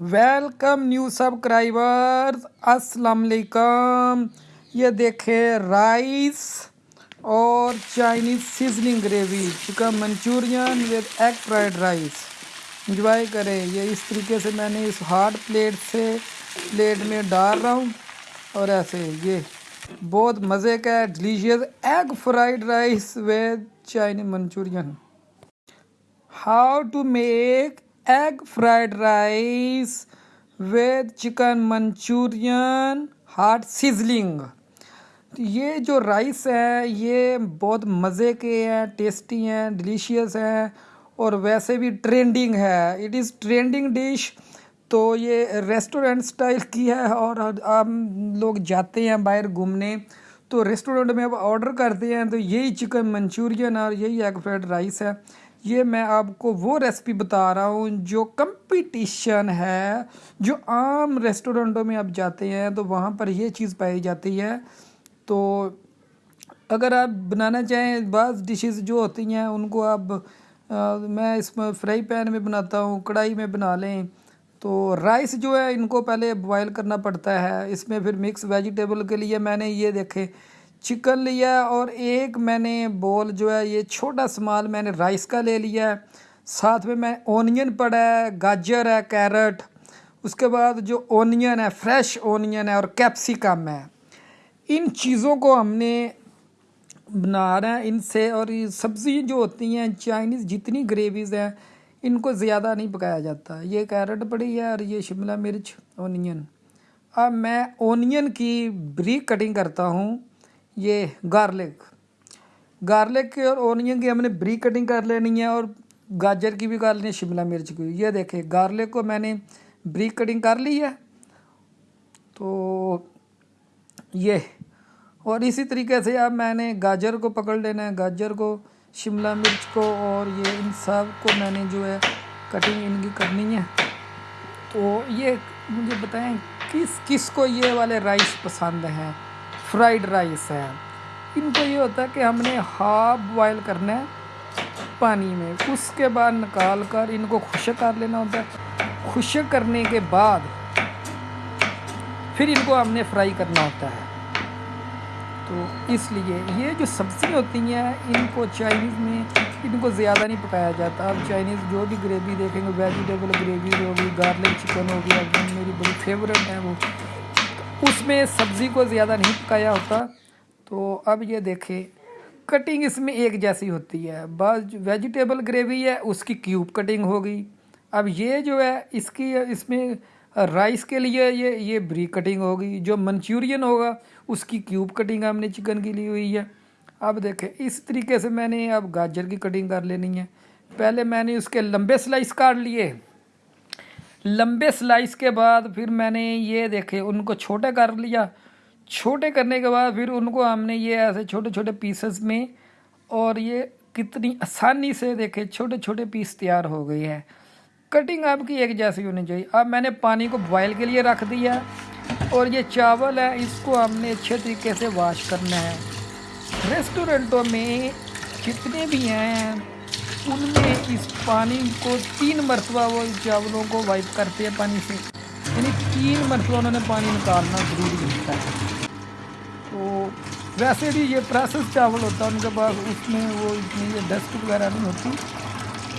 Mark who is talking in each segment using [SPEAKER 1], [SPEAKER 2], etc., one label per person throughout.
[SPEAKER 1] Welcome new subscribers السلام علیکم یہ دیکھیں رائس اور Chinese seasoning gravy chicken Manchurian with egg fried rice enjoy کریں. یہ اس طریقے سے میں نے اس ہارڈ پلیٹ سے پلیٹ میں ڈال رہا ہوں اور ایسے یہ بہت مزے کا ہے. Delicious egg fried rice with Chinese Manchurian how to make egg fried rice with chicken Manchurian hot sizzling یہ جو رائس ہے، یہ بہت مزے کے ہیں ٹیسٹی ہیں ڈلیشیس ہیں اور ویسے بھی ٹرینڈنگ ہے۔ اٹ از ٹرینڈنگ ڈش تو یہ ریسٹورنٹ سٹائل کی ہے اور ہم لوگ جاتے ہیں باہر گھومنے۔ تو ریسٹورنٹ میں اب آرڈر کرتے ہیں تو یہی چکن منچورین اور یہی ایگ فرائیڈ رائس ہے۔ یہ میں آپ کو وہ ریسپی بتا رہا ہوں جو کمپٹیشن ہے، جو عام ریسٹورنٹوں میں آپ جاتے ہیں تو وہاں پر یہ چیز پائی جاتی ہے۔ تو اگر آپ بنانا چاہیں بعض ڈشز جو ہوتی ہیں، ان کو آپ میں اس میں فرائی پین میں بناتا ہوں، کڑھائی میں بنا لیں۔ تو رائس جو ہے، ان کو پہلے بوائل کرنا پڑتا ہے۔ اس میں پھر مکس ویجیٹیبل کے لیے میں نے یہ دیکھے۔ چکن لیا ہے اور ایک میں نے بول جو ہے یہ چھوٹا سمال میں نے رائس کا لے لیا ہے۔ ساتھ میں میں اونین پڑا ہے، گاجر ہے، کیرٹ۔ اس کے بعد جو اونین ہے، فریش اونین ہے اور کیپسیکم ہے۔ ان چیزوں کو ہم نے بنا رہے ہیں ان سے اور یہ سبزی جو ہوتی ہیں، چائنیز جتنی گریویز ہیں، ان کو زیادہ نہیں پکایا جاتا۔ یہ کیرٹ پڑی ہے اور یہ شملہ مرچ، اونین۔ اب میں اونین کی بریک کٹنگ کرتا ہوں۔ یہ گارلک۔ گارلک کی اور اونین کی ہم نے بریک کٹنگ کر لینی ہے اور گاجر کی بھی کر لینی ہے، شملہ مرچ کی۔ یہ دیکھیں، گارلک کو میں نے بریک کٹنگ کر لی ہے۔ تو یہ۔ اور اسی طریقے سے اب میں نے گاجر کو پکڑ لینا ہے۔ گاجر کو، شملہ مرچ کو اور یہ ان سب کو میں نے جو ہے کٹنگ ان کی کرنی ہے۔ تو یہ مجھے بتائیں، کس کس کو یہ والے رائس پسند ہیں؟ فرائیڈ رائس ہے۔ ان کو یہ ہوتا ہے کہ ہم نے ہاف بوائل کرنا ہے پانی میں۔ اس کے بعد نکال کر ان کو خشک کر لینا ہوتا ہے۔ خشک کرنے کے بعد پھر ان کو ہم نے فرائی کرنا ہوتا ہے۔ تو اس لیے یہ جو سبزی ہوتی ہیں، ان کو چائنیز میں ان کو زیادہ نہیں پکایا جاتا۔ اب چائنیز جو بھی گریوی دیکھیں گے ویجیٹیبل گریوی ہوگی گارلک چکن ہوگی میری بڑی فیوریٹ ہے وہ۔ اس میں سبزی کو زیادہ نہیں پکایا ہوتا۔ تو اب یہ دیکھیں، کٹنگ اس میں ایک جیسی ہوتی ہے۔ بعض ویجیٹیبل گریوی ہے، اس کی کیوب کٹنگ ہوگی اب یہ جو ہے، اس کی، اس میں رائس کے لیے یہ یہ بریک کٹنگ ہوگی۔ جو منچورین ہوگا، اس کی کیوب کٹنگ ہم نے چکن کی لی ہوئی ہے۔ اب دیکھیں، اس طریقے سے میں نے اب گاجر کی کٹنگ کر لینی ہے۔ پہلے میں نے اس کے لمبے سلائس کاٹ لیے۔ لمبے سلائس کے بعد پھر میں نے یہ دیکھے، ان کو چھوٹے کر لیا۔ چھوٹے کرنے کے بعد پھر ان کو ہم نے یہ ایسے چھوٹے چھوٹے پیسز میں اور یہ کتنی آسانی سے دیکھے، چھوٹے چھوٹے پیس تیار ہو گئی ہے کٹنگ آپ کی ایک جیسی ہونی چاہیے۔ اب میں نے پانی کو بوائل کے لیے رکھ دیا اور یہ چاول ہے، اس کو ہم نے اچھے طریقے سے واش کرنا ہے۔ ریسٹورنٹوں میں جتنے بھی ہیں ان میں اس پانی کو تین مرتبہ وہ چاولوں کو وائپ کرتے ہیں پانی سے۔ یعنی تین مرتبہ انہوں نے پانی نکالنا ضروری ہوتا ہے تو ویسے بھی یہ پروسیس چاول ہوتا ہے، ان کے پاس اس میں وہ اتنی یہ ڈسٹ وغیرہ نہیں ہوتی۔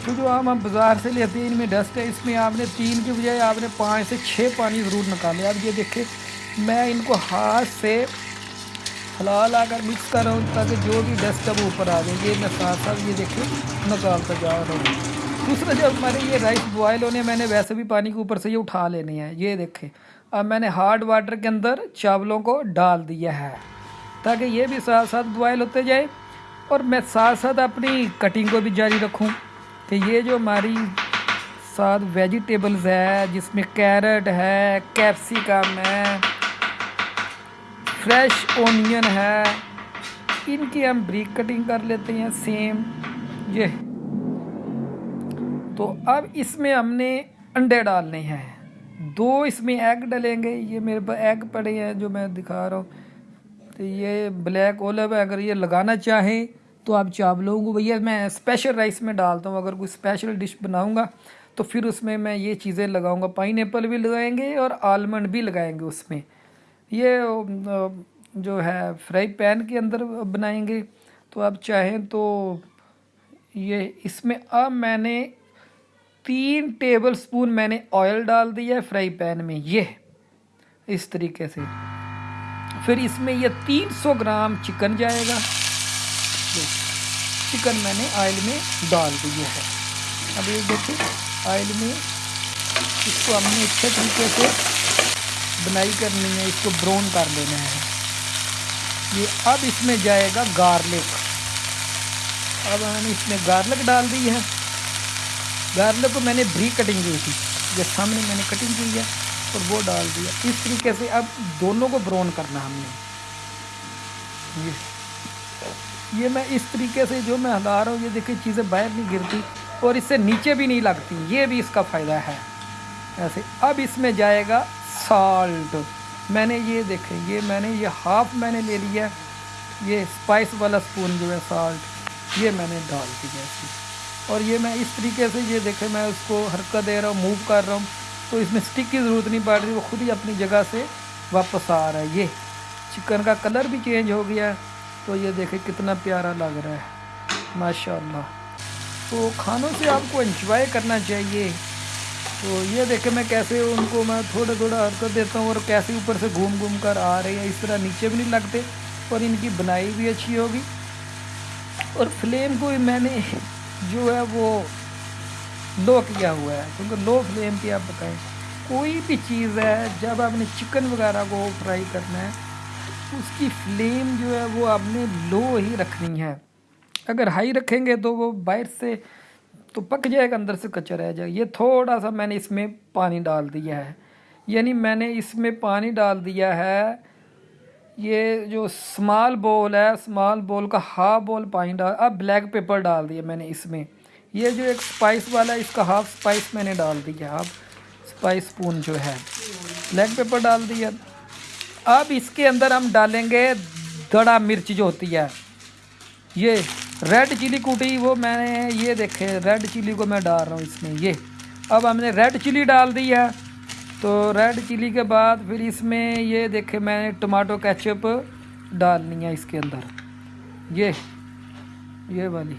[SPEAKER 1] تو جو ہم ہم بازار سے لیتے ہیں، ان میں ڈسٹ ہے۔ اس میں آپ نے تین کے بجائے آپ نے پانچ سے چھ پانی ضرور نکالے۔ اب یہ دیکھیں، میں ان کو ہاتھ سے ہلا لا کر مکس کر رہا ہوں تاکہ جو بھی ڈسٹ ہے وہ اوپر آ جائے، یہ میں ساتھ ساتھ یہ دیکھیں نکالتا جا رہا ہوں۔ دوسرا جب ہمارے یہ رائس بوائل ہونے، میں نے ویسے بھی پانی کے اوپر سے یہ اٹھا لینے ہیں۔ یہ دیکھیں، اب میں نے ہارڈ واٹر کے اندر چاولوں کو ڈال دیا ہے تاکہ یہ بھی ساتھ ساتھ بوائل ہوتے جائے۔ اور میں ساتھ ساتھ اپنی کٹنگ کو بھی جاری رکھوں کہ یہ جو ہماری ساتھ ویجیٹیبلز ہے، جس میں کیرٹ ہے، کیپسیکم ہے فریش اونین ہے۔ ان کی ہم بریک کٹنگ کر لیتے ہیں سیم یہ۔ تو اب اس میں ہم نے انڈے ڈالنے ہیں۔ دو اس میں ایگ ڈلیں گے۔ یہ میرے پاس ایگ پڑے ہیں جو میں دکھا رہا ہوں۔ تو یہ بلیک اولو ہے۔ اگر یہ لگانا چاہیں تو آپ چاولوں کو بھیا میں اسپیشل رائس میں ڈالتا ہوں۔ اگر کوئی اسپیشل ڈش بناؤں گا تو پھر اس میں میں یہ چیزیں لگاؤں گا۔ پائن ایپل بھی لگائیں گے اور آلمنڈ بھی لگائیں گے اس میں۔ یہ جو ہے فرائی پین کے اندر بنائیں گے۔ تو آپ چاہیں تو یہ اس میں اب میں نے تین ٹیبل سپون میں نے آئل ڈال دیا ہے فرائی پین میں، یہ اس طریقے سے۔ پھر اس میں یہ تین سو گرام چکن جائے گا۔ چکن میں نے آئل میں ڈال دیا ہے اب یہ دیکھیں، آئل میں اس کو ہم نے اچھے طریقے سے بنائی کرنی ہے، اس کو براؤن کر لینا ہے۔ یہ اب اس میں جائے گا گارلک۔ اب ہم نے اس میں گارلک ڈال دی ہے۔ گارلک کو میں نے بری کٹنگ کی تھی۔ یہ سامنے میں نے کٹنگ کی ہے اور وہ ڈال دیا۔ اس طریقے سے اب دونوں کو براؤن کرنا ہم نے۔ یہ میں اس طریقے سے جو میں ہلا رہا ہوں، یہ دیکھیں چیزیں باہر نہیں گرتی اور اس سے نیچے بھی نہیں لگتی۔ یہ بھی اس کا فائدہ ہے۔ ایسے اب اس میں جائے گا سالٹ میں نے یہ دیکھیں یہ میں نے، یہ ہاف میں نے لے لیا۔ یہ اسپائس والا سپون جو ہے سالٹ، یہ میں نے ڈال دی جیسی اور یہ میں اس طریقے سے یہ دیکھیں میں اس کو حرکت دے رہا ہوں، موو کر رہا ہوں۔ تو اس میں سٹک کی ضرورت نہیں پڑ رہی، وہ خود ہی اپنی جگہ سے واپس آ رہا ہے۔ یہ چکن کا کلر بھی چینج ہو گیا۔ ہے تو یہ دیکھیں کتنا پیارا لگ رہا ہے۔ ماشاء اللہ تو کھانوں سے آپ کو انجوائے کرنا چاہیے۔ تو یہ دیکھیں میں کیسے ان کو میں تھوڑا تھوڑا حرکت دیتا ہوں اور کیسے اوپر سے گھوم گھوم کر آ رہے ہیں، اس طرح نیچے بھی نہیں لگتے اور ان کی بنائی بھی اچھی ہوگی۔ اور فلیم کو بھی میں نے جو ہے وہ لو کیا ہوا ہے، کیونکہ لو فلیم پہ آپ بتائیں۔ کوئی بھی چیز ہے، جب آپ نے چکن وغیرہ کو فرائی کرنا ہے، اس کی فلیم جو ہے وہ آپ نے لو ہی رکھنی ہے۔ اگر ہائی رکھیں گے تو وہ باہر سے تو پک جائے گا اندر سے کچا رہ جائے گا۔ یہ تھوڑا سا میں نے اس میں پانی ڈال دیا ہے۔ یعنی میں نے اس میں پانی ڈال دیا ہے۔ یہ جو سمال بول ہے سمال بول کا ہاف بول پانی ڈال، اب بلیک پیپر ڈال دیا میں نے اس میں۔ یہ جو ایک سپائس والا ہے، اس کا ہاف سپائس میں نے ڈال دیا۔ اب سپائس سپون جو ہے بلیک پیپر ڈال دیا۔ اب اس کے اندر ہم ڈالیں گے دڑا مرچ جو ہوتی ہے۔ یہ ریڈ چلی کوٹی وہ میں نے یہ دیکھے ریڈ چلی کو میں ڈال رہا ہوں اس میں یہ اب ہم نے ریڈ چلی ڈال دی ہے تو ریڈ چلی کے بعد پھر اس میں یہ دیکھے میں نے ٹماٹو کیچپ ڈالنی ہے اس کے اندر یہ یہ والی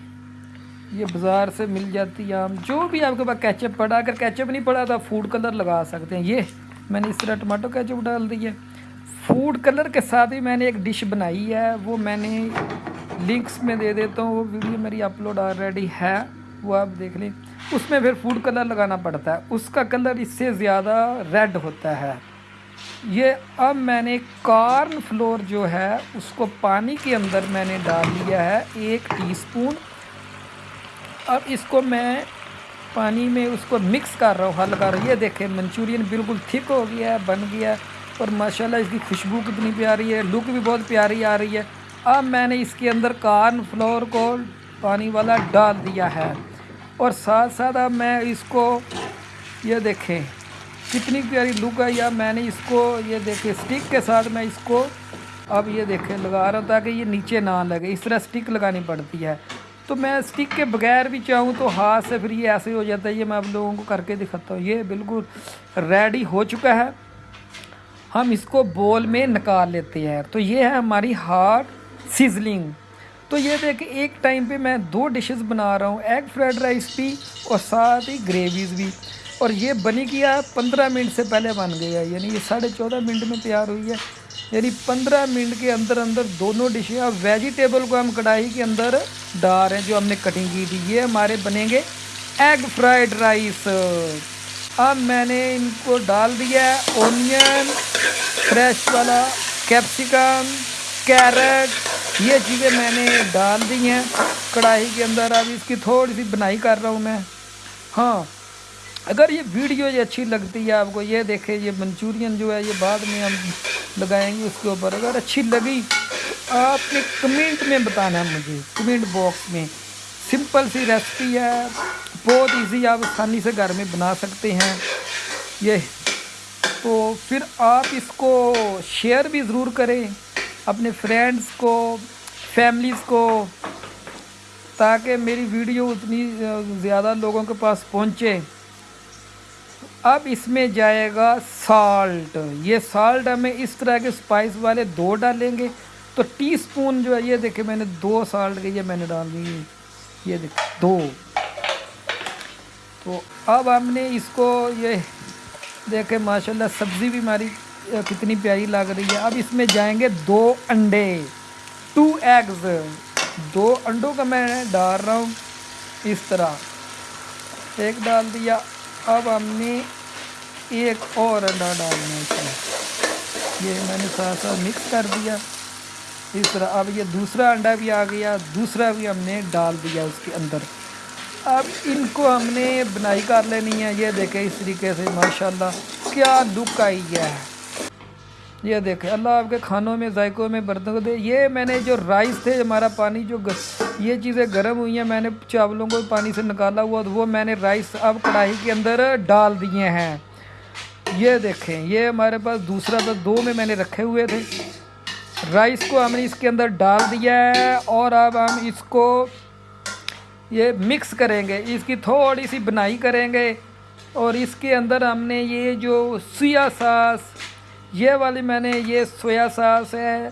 [SPEAKER 1] یہ بازار سے مل جاتی ہے عام جو بھی آپ کے پاس کیچپ پڑا اگر کیچپ نہیں پڑا تو فوڈ کلر لگا سکتے ہیں یہ میں نے اس طرح ٹماٹو کیچپ ڈال دی ہے فوڈ کلر کے ساتھ ہی میں نے ایک ڈش بنائی ہے وہ میں نے لنکس میں دے دیتا ہوں، وہ ویڈیو میری اپلوڈ آلریڈی ہے، وہ آپ دیکھ لیں۔ اس میں پھر فوڈ کلر لگانا پڑتا ہے۔ اس کا کلر اس سے زیادہ ریڈ ہوتا ہے۔ یہ اب میں نے کارن فلور جو ہے، اس کو پانی کے اندر میں نے ڈال لیا ہے ایک ٹی سپون اب اس کو میں پانی میں اس کو مکس کر رہا ہوں حل کر رہا ہوں یہ دیکھیں منچورین بالکل تھک ہو گیا ہے، بن گیا ہے۔ اور ماشاءاللہ اس کی خوشبو کتنی پیاری ہے لک بھی بہت پیاری آ رہی ہے۔ اب میں نے اس کے اندر کارن فلور کو پانی والا ڈال دیا ہے۔ اور ساتھ ساتھ اب میں اس کو یہ دیکھیں، کتنی پیاری لک ہے یا میں نے اس کو یہ دیکھیں، سٹک کے ساتھ میں اس کو اب یہ دیکھیں، لگا رہا ہوں تاکہ یہ نیچے نہ لگے۔ اس طرح سٹک لگانی پڑتی ہے۔ تو میں اسٹک کے بغیر بھی چاہوں تو ہاتھ سے پھر یہ ایسے ہو جاتا ہے۔ یہ میں آپ لوگوں کو کر کے دکھاتا ہوں۔ یہ بالکل ریڈی ہو چکا ہے۔ ہم اس کو بول میں نکال لیتے ہیں۔ تو یہ ہے ہماری ہارڈ سیزلنگ۔ تو یہ دیکھ ایک ٹائم پہ میں دو ڈشز بنا رہا ہوں، ایگ فرائڈ رائس بھی اور ساتھ ہی گریویز بھی۔ اور یہ بنی کیا پندرہ منٹ سے پہلے بن گیا یعنی یہ ساڑھے چودہ منٹ میں تیار ہوئی ہے۔ یعنی پندرہ منٹ کے اندر اندر دونوں ڈشیں اب ویجیٹیبل کو ہم کڑھائی کے اندر ڈال رہے ہیں، جو ہم نے کٹنگ کی تھی۔ یہ ہمارے بنیں گے ایگ فرائیڈ رائس۔ اب میں نے ان کو ڈال دیا ہے، اونین، فریش والا، کیپسیکم، کیرٹ یہ چیزیں میں نے ڈال دی ہیں کڑھائی کے اندر اب اس کی تھوڑی سی بنائی کر رہا ہوں میں ہاں اگر یہ ویڈیو یہ اچھی لگتی ہے آپ کو یہ دیکھیں یہ منچورین جو ہے یہ بعد میں ہم لگائیں گے اس کے اوپر اگر اچھی لگی آپ نے کمنٹ میں بتانا ہے مجھے کمنٹ باکس میں سمپل سی ریسپی ہے بہت ایزی آپ آسانی سے گھر میں بنا سکتے ہیں یہ تو پھر آپ اس کو شیئر بھی ضرور کریں اپنے فرینڈس کو فیملیز کو، تاکہ میری ویڈیو اتنی زیادہ لوگوں کے پاس پہنچے۔ اب اس میں جائے گا سالٹ یہ سالٹ ہمیں اس طرح کے سپائس والے دو ڈالیں گے۔ تو ٹی سپون جو ہے، یہ دیکھیں میں نے دو سالٹ کے یہ میں نے ڈال دی۔ یہ دیکھیں دو۔ تو اب ہم نے اس کو یہ دیکھیں ماشاءاللہ سبزی بھی ہماری کتنی پیاری لگ رہی ہے۔ اب اس میں جائیں گے دو انڈے ٹو ایگز۔ دو انڈوں کا میں ڈال رہا ہوں اس طرح۔ ایک ڈال دیا۔ اب ہم نے ایک اور انڈا ڈالنا ہے اس میں۔ یہ میں نے ساتھ ساتھ مکس کر دیا۔ اس طرح۔ اب یہ دوسرا انڈا بھی آ گیا۔ دوسرا بھی ہم نے ڈال دیا اس کے اندر۔ اب ان کو ہم نے بنائی کر لینی ہے۔ یہ دیکھیں اس طریقے سے، ماشاءاللہ، کیا لک آئی ہے۔ یہ دیکھیں اللہ آپ کے کھانوں میں، ذائقوں میں برتن کو دے۔ یہ میں نے جو رائس تھے، ہمارا پانی جو یہ چیزیں گرم ہوئی ہیں، میں نے چاولوں کو پانی سے نکالا ہوا تو وہ میں نے رائس اب کڑھائی کے اندر ڈال دیے ہیں۔ یہ دیکھیں، یہ ہمارے پاس دوسرا تو دو میں میں نے رکھے ہوئے تھے۔ رائس کو ہم نے اس کے اندر ڈال دیا ہے اور اب ہم اس کو یہ مکس کریں گے۔ اس کی تھوڑی سی بنائی کریں گے اور اس کے اندر ہم نے یہ جو سویا ساس یہ والی میں نے یہ سویا ساس ہے،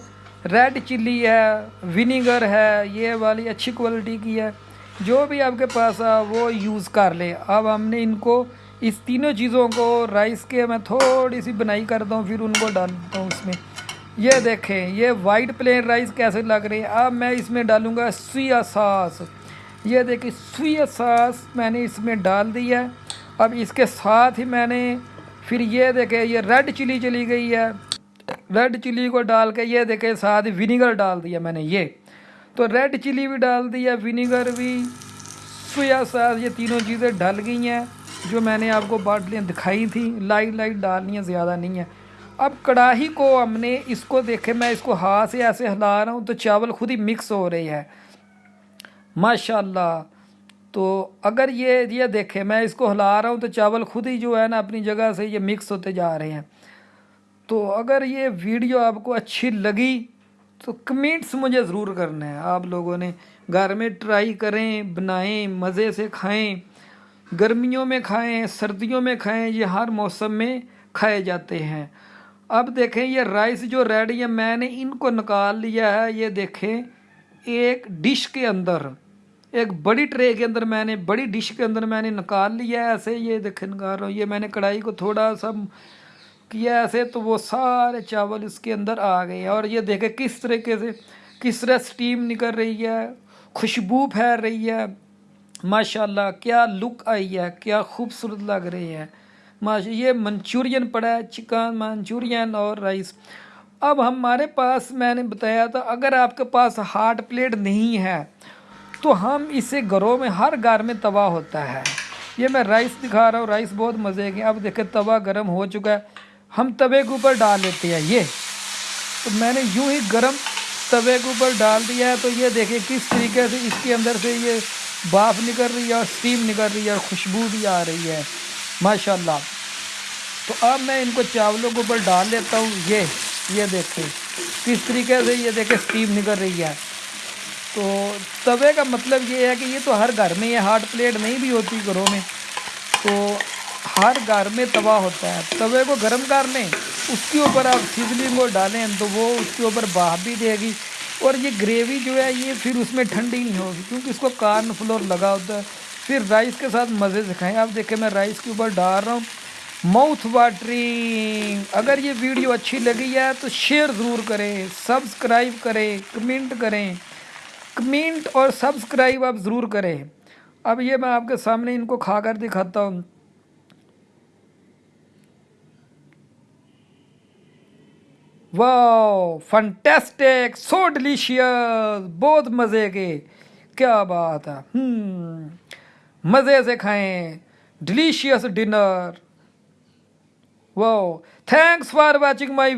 [SPEAKER 1] ریڈ چلی ہے ونیگر ہے، یہ والی اچھی کوالٹی کی ہے۔ جو بھی آپ کے پاس ہے وہ یوز کر لیں۔ اب ہم نے ان کو اس تینوں چیزوں کو رائس کے میں تھوڑی سی بنائی کرتا ہوں پھر ان کو ڈالتا ہوں اس میں۔ یہ دیکھیں، یہ وائٹ پلین رائس کیسے لگ رہی ہے؟ اب میں اس میں ڈالوں گا سویا ساس۔ یہ دیکھیں، سویا ساس میں نے اس میں ڈال دیا ہے۔ اب اس کے ساتھ ہی میں نے پھر یہ دیکھیں، یہ ریڈ چلی چلی گئی ہے۔ ریڈ چلی کو ڈال کے یہ دیکھیں، ساتھ ونیگر ڈال دیا میں نے یہ۔ تو ریڈ چلی بھی ڈال دیا ونیگر بھی۔ سویا ساس یہ تینوں چیزیں ڈل گئی ہیں، جو میں نے آپ کو باٹلیاں دکھائی تھیں۔ لائٹ لائٹ ڈالنی ہیں، زیادہ نہیں ہیں۔ اب کڑاہی کو ہم نے اس کو دیکھے میں اس کو ہاتھ سے ایسے ہلا رہا ہوں تو چاول خود ہی مکس ہو رہی ہے ماشاء اللہ تو اگر یہ یہ دیکھیں، میں اس کو ہلا رہا ہوں تو چاول خود ہی جو ہے نا اپنی جگہ سے یہ مکس ہوتے جا رہے ہیں۔ تو اگر یہ ویڈیو آپ کو اچھی لگی تو کمنٹس مجھے ضرور کرنا ہے آپ لوگوں نے گھر میں ٹرائی کریں، بنائیں، مزے سے کھائیں، گرمیوں میں کھائیں، سردیوں میں کھائیں، یہ ہر موسم میں کھائے جاتے ہیں۔ اب دیکھیں، یہ رائس جو ریڈی ہے، میں نے ان کو نکال لیا ہے۔ یہ دیکھیں، ایک ڈش کے اندر۔ ایک بڑی ٹرے کے اندر میں نے، بڑی ڈش کے اندر میں نے نکال لیا ہے، ایسے یہ دیکھیں نکال رہا ہوں یہ میں نے کڑھائی کو تھوڑا سا کیا ایسے، تو وہ سارے چاول اس کے اندر آ گئے اور یہ دیکھیں کس طریقے سے، کس طرح سٹیم نکل رہی ہے، خوشبو پھیل رہی ہے۔ ماشاء اللہ کیا لک آئی ہے، کیا خوبصورت لگ رہی ہے۔ ماشاء، یہ منچورین پڑا ہے، چکن منچورین اور رائس۔ اب ہمارے پاس میں نے بتایا تھا، اگر آپ کے پاس ہارٹ پلیٹ نہیں ہے تو ہم اسے گھروں میں ہر گھر میں توا ہوتا ہے۔ یہ میں رائس دکھا رہا ہوں، رائس بہت مزے کے اب دیکھیں، توا گرم ہو چکا ہے۔ ہم توے کے اوپر ڈال لیتے ہیں۔ یہ تو میں نے یوں ہی گرم توے کے اوپر ڈال دیا ہے۔ تو یہ دیکھیں کس طریقے سے اس کے اندر سے یہ باف نکل رہی ہے اور اسٹیم نکل رہی ہے اور خوشبو بھی آ رہی ہے۔ ماشاء اللہ تو اب میں ان کو چاولوں کے اوپر ڈال لیتا ہوں۔ یہ یہ دیکھیں۔ کس طریقے سے یہ دیکھیں اسٹیم نکل رہی ہے۔ تو توے کا مطلب یہ ہے کہ یہ تو ہر گھر میں یہ ہارڈ پلیٹ نہیں بھی ہوتی گھروں میں۔ تو ہر گھر میں توا ہوتا ہے۔ توے کو گرم کر لیں اس کے اوپر آپ سیزننگ کو ڈالیں تو وہ اس کے اوپر باہ بھی دے گی۔ اور یہ گریوی جو ہے یہ پھر اس میں ٹھنڈی نہیں ہوگی کیونکہ اس کو کارن فلور لگا ہوتا ہے۔ پھر رائس کے ساتھ مزے سے کھائیں آپ دیکھیں میں رائس کے اوپر ڈال رہا ہوں۔ Mouth watering. اگر یہ ویڈیو اچھی لگی ہے تو شیئر ضرور کریں، سبسکرائب کریں، کمنٹ کریں۔ کمنٹ اور سبسکرائب آپ ضرور کریں۔ اب یہ میں آپ کے سامنے ان کو کھا کر دکھاتا ہوں۔ واو، فنٹیسٹک، سو ڈلیشیس بہت مزے کے۔ کیا بات ہے۔ مزے سے کھائیں۔ Delicious dinner. Wow, thanks for watching my